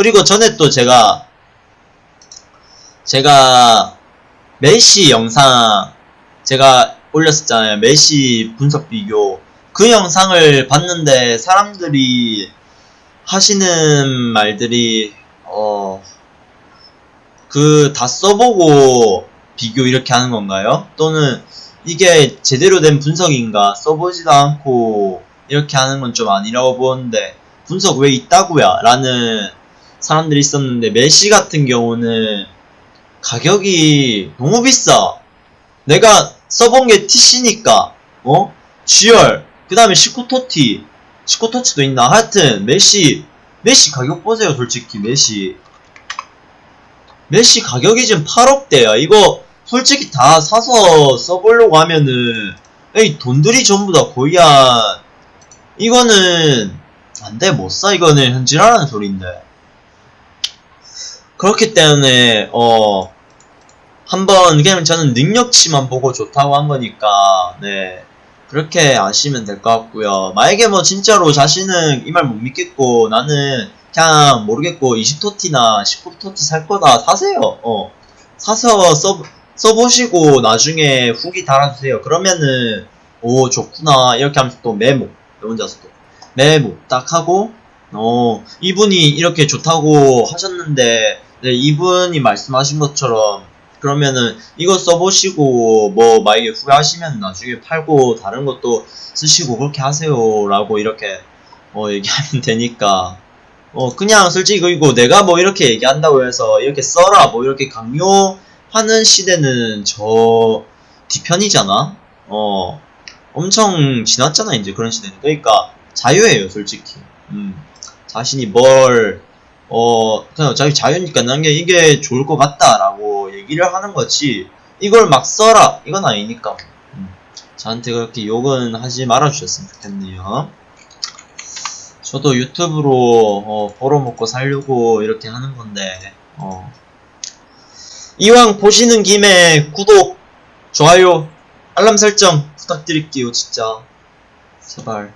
그리고 전에 또 제가 제가 메시 영상 제가 올렸었잖아요. 메시 분석 비교. 그 영상을 봤는데 사람들이 하시는 말들이 어 그 다 써보고 비교 이렇게 하는 건가요? 또는 이게 제대로 된 분석인가? 써보지도 않고 이렇게 하는 건 좀 아니라고 보는데 분석 왜 있다고야? 라는 사람들이 있었는데 메시 같은 경우는 가격이 너무 비싸. 내가 써본 게 TC니까 어? GR 그 다음에 시코토티 시코토치도 있나? 하여튼 메시 메시 가격 보세요 솔직히 메시 메시 가격이 지금 8억대야 이거 솔직히 다 사서 써보려고 하면은 이 돈들이 전부 다 거의 한 이거는 안돼 못 사 이거는 현질하라는 소린데 그렇기 때문에 어 한번 그냥 저는 능력치만 보고 좋다고 한 거니까 네. 그렇게 아시면 될 것 같고요. 만약에 뭐 진짜로 자신은 이 말 못 믿겠고 나는 그냥 모르겠고 20토티나 10토티 살 거다 사세요. 어. 사서 써, 써보시고 나중에 후기 달아주세요. 그러면은 오 좋구나. 이렇게 하면서 또 메모. 혼자서 또. 메모 딱 하고 어 이분이 이렇게 좋다고 하셨는데 네, 이분이 말씀하신 것처럼 그러면은 이거 써보시고 뭐 만약에 후회하시면 나중에 팔고 다른 것도 쓰시고 그렇게 하세요 라고 이렇게 어 얘기하면 되니까. 어 그냥 솔직히 그리고 내가 뭐 이렇게 얘기한다고 해서 이렇게 써라 뭐 이렇게 강요하는 시대는 저 뒤편이잖아. 어 엄청 지났잖아 이제 그런 시대는. 그러니까 자유예요 솔직히. 음 자신이 뭘 어, 그냥 자기 자유니까 난 게 이게 좋을 것 같다라고 얘기를 하는 거지, 이걸 막 써라! 이건 아니니까. 음, 저한테 그렇게 욕은 하지 말아주셨으면 좋겠네요. 저도 유튜브로, 어, 벌어먹고 살려고 이렇게 하는 건데, 어. 이왕 보시는 김에 구독, 좋아요, 알람 설정 부탁드릴게요, 진짜. 제발.